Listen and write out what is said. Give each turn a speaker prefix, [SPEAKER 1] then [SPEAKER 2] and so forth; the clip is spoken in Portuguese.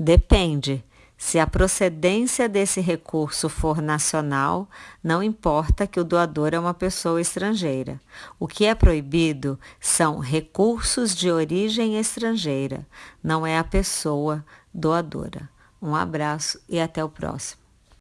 [SPEAKER 1] Depende. Se a procedência desse recurso for nacional, não importa que o doador é uma pessoa estrangeira. O que é proibido são recursos de origem estrangeira, não é a pessoa doadora. Um abraço e até o próximo.